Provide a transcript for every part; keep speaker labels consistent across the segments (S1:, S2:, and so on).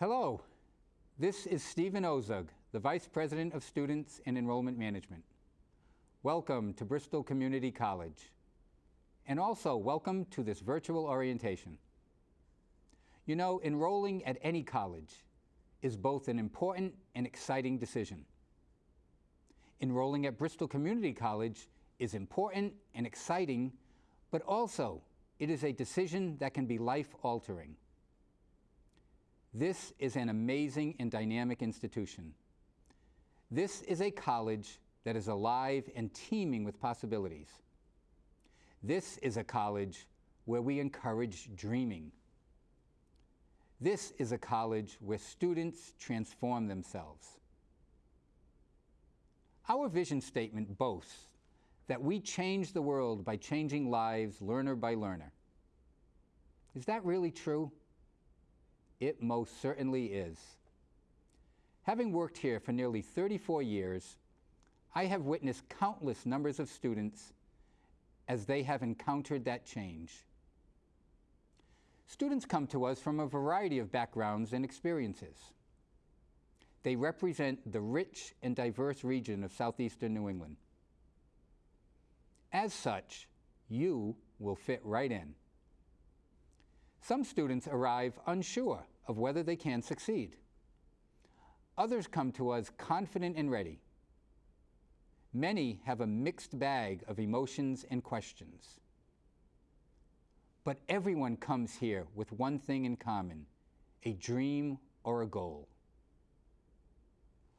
S1: Hello, this is Stephen Ozug, the Vice President of Students and Enrollment Management. Welcome to Bristol Community College. And also welcome to this virtual orientation. You know, enrolling at any college is both an important and exciting decision. Enrolling at Bristol Community College is important and exciting, but also it is a decision that can be life-altering. This is an amazing and dynamic institution. This is a college that is alive and teeming with possibilities. This is a college where we encourage dreaming. This is a college where students transform themselves. Our vision statement boasts that we change the world by changing lives learner by learner. Is that really true? It most certainly is. Having worked here for nearly 34 years, I have witnessed countless numbers of students as they have encountered that change. Students come to us from a variety of backgrounds and experiences. They represent the rich and diverse region of southeastern New England. As such, you will fit right in. Some students arrive unsure of whether they can succeed. Others come to us confident and ready. Many have a mixed bag of emotions and questions. But everyone comes here with one thing in common, a dream or a goal.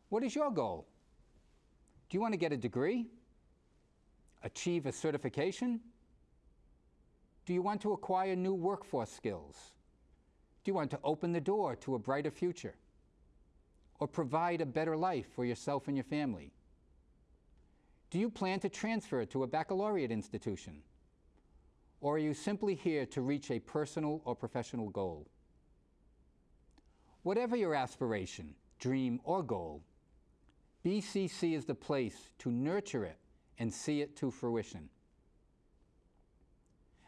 S1: What is your goal? Do you want to get a degree? Achieve a certification? Do you want to acquire new workforce skills? Do you want to open the door to a brighter future? Or provide a better life for yourself and your family? Do you plan to transfer to a baccalaureate institution? Or are you simply here to reach a personal or professional goal? Whatever your aspiration, dream, or goal, BCC is the place to nurture it and see it to fruition.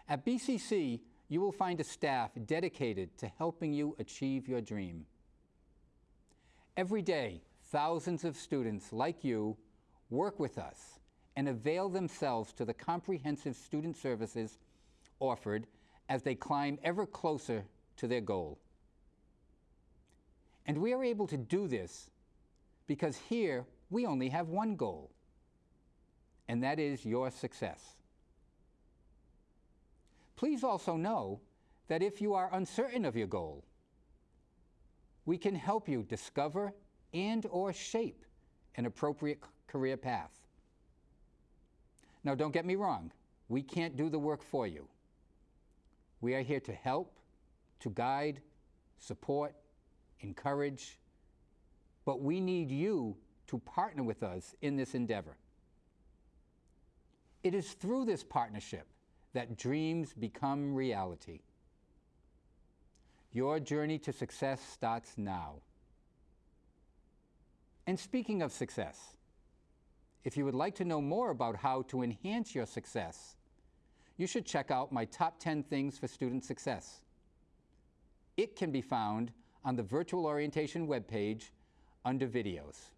S1: At BCC, you will find a staff dedicated to helping you achieve your dream. Every day, thousands of students like you work with us and avail themselves to the comprehensive student services offered as they climb ever closer to their goal. And we are able to do this because here we only have one goal, and that is your success. Please also know that if you are uncertain of your goal, we can help you discover and or shape an appropriate career path. Now don't get me wrong, we can't do the work for you. We are here to help, to guide, support, encourage, but we need you to partner with us in this endeavor. It is through this partnership that dreams become reality. Your journey to success starts now. And speaking of success, if you would like to know more about how to enhance your success, you should check out my top 10 things for student success. It can be found on the virtual orientation webpage under videos.